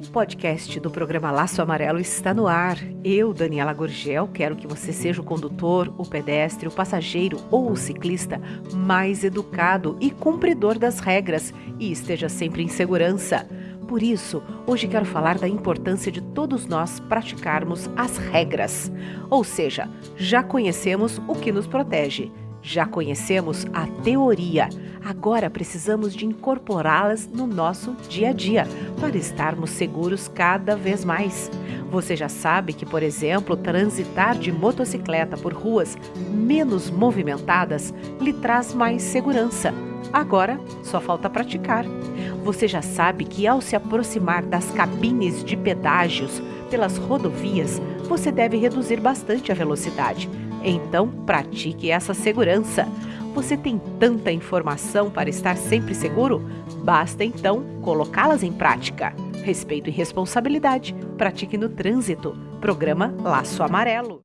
podcast do programa Laço Amarelo está no ar. Eu, Daniela Gorgel, quero que você seja o condutor, o pedestre, o passageiro ou o ciclista mais educado e cumpridor das regras e esteja sempre em segurança. Por isso, hoje quero falar da importância de todos nós praticarmos as regras. Ou seja, já conhecemos o que nos protege, já conhecemos a teoria Agora precisamos de incorporá-las no nosso dia a dia para estarmos seguros cada vez mais. Você já sabe que, por exemplo, transitar de motocicleta por ruas menos movimentadas lhe traz mais segurança. Agora só falta praticar. Você já sabe que ao se aproximar das cabines de pedágios pelas rodovias, você deve reduzir bastante a velocidade. Então, pratique essa segurança. Você tem tanta informação para estar sempre seguro? Basta então colocá-las em prática. Respeito e responsabilidade. Pratique no trânsito. Programa Laço Amarelo.